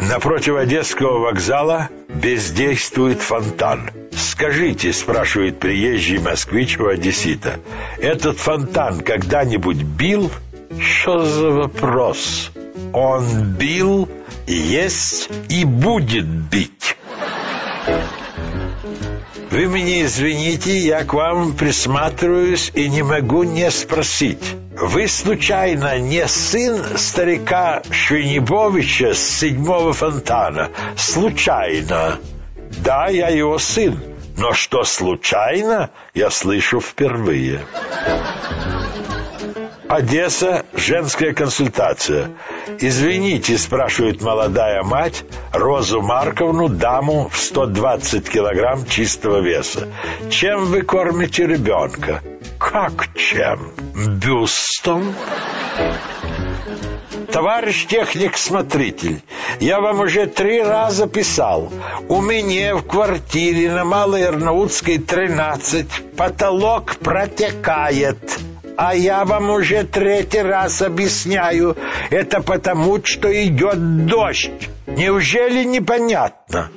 Напротив Одесского вокзала бездействует фонтан. «Скажите», — спрашивает приезжий москвич у одессита, «этот фонтан когда-нибудь бил?» «Что за вопрос?» «Он бил, есть и будет бить». Вы меня извините, я к вам присматриваюсь и не могу не спросить. Вы, случайно, не сын старика Швенебовича с седьмого фонтана? Случайно. Да, я его сын. Но что случайно, я слышу впервые. Одесса, женская консультация. «Извините», — спрашивает молодая мать, Розу Марковну, даму в 120 килограмм чистого веса. «Чем вы кормите ребенка?» «Как чем? Бюстом?» Товарищ техник-смотритель, я вам уже три раза писал. У меня в квартире на Малой Арнаутской 13 потолок протекает. А я вам уже третий раз объясняю, это потому, что идет дождь. Неужели непонятно?